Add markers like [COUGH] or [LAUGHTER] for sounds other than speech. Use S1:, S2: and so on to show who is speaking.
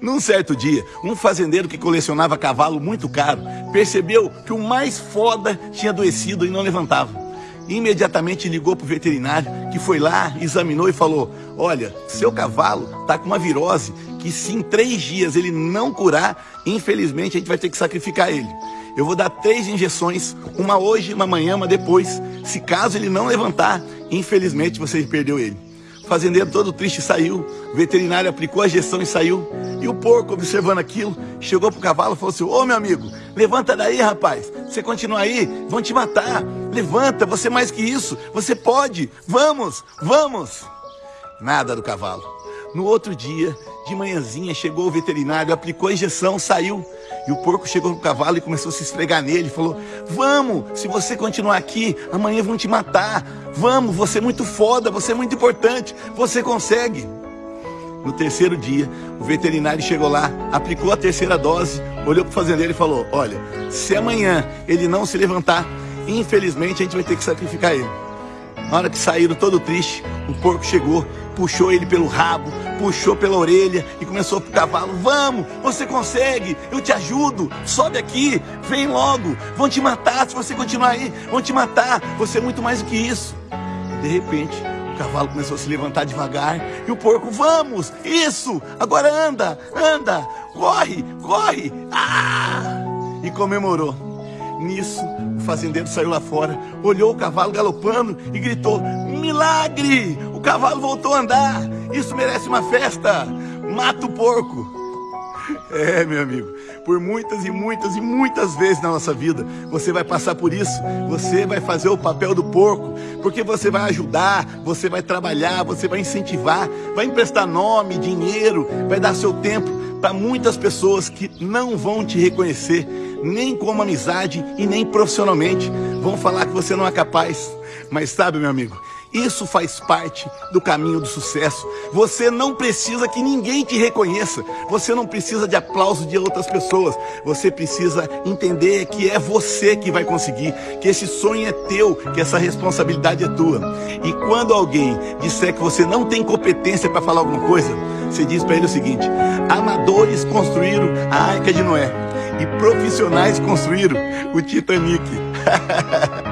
S1: Num certo dia, um fazendeiro que colecionava cavalo muito caro percebeu que o mais foda tinha adoecido e não levantava. Imediatamente ligou para o veterinário, que foi lá, examinou e falou: Olha, seu cavalo está com uma virose que, se em três dias ele não curar, infelizmente a gente vai ter que sacrificar ele. Eu vou dar três injeções, uma hoje, uma amanhã, uma depois. Se caso ele não levantar, infelizmente você perdeu ele fazendeiro todo triste saiu, o veterinário aplicou a injeção e saiu. E o porco, observando aquilo, chegou pro cavalo e falou assim: Ô meu amigo, levanta daí, rapaz. Você continuar aí, vão te matar. Levanta, você é mais que isso, você pode. Vamos, vamos. Nada do cavalo. No outro dia, de manhãzinha, chegou o veterinário, aplicou a injeção, saiu. E o porco chegou no cavalo e começou a se esfregar nele. Falou: Vamos, se você continuar aqui, amanhã vão te matar. Vamos, você é muito foda, você é muito importante, você consegue. No terceiro dia, o veterinário chegou lá, aplicou a terceira dose, olhou para o fazendeiro e falou: Olha, se amanhã ele não se levantar, infelizmente a gente vai ter que sacrificar ele. Na hora que saíram todo triste, o porco chegou, puxou ele pelo rabo, puxou pela orelha e começou pro cavalo: Vamos, você consegue, eu te ajudo, sobe aqui, vem logo, vão te matar se você continuar aí, vão te matar, você é muito mais do que isso. De repente, o cavalo começou a se levantar devagar e o porco: Vamos, isso, agora anda, anda, corre, corre, ah! E comemorou. Nisso, o fazendeiro saiu lá fora, olhou o cavalo galopando e gritou: Milagre! O cavalo voltou a andar! Isso merece uma festa! Mata o porco! É, meu amigo, por muitas e muitas e muitas vezes na nossa vida, você vai passar por isso, você vai fazer o papel do porco, porque você vai ajudar, você vai trabalhar, você vai incentivar, vai emprestar nome, dinheiro, vai dar seu tempo para muitas pessoas que não vão te reconhecer, nem como amizade e nem profissionalmente. Vão falar que você não é capaz. Mas sabe, meu amigo, isso faz parte do caminho do sucesso. Você não precisa que ninguém te reconheça. Você não precisa de aplauso de outras pessoas. Você precisa entender que é você que vai conseguir, que esse sonho é teu, que essa responsabilidade é tua. E quando alguém disser que você não tem competência para falar alguma coisa, você diz para ele o seguinte: amadores construíram a Arca de Noé e profissionais construíram o Titanic. [LAUGHS]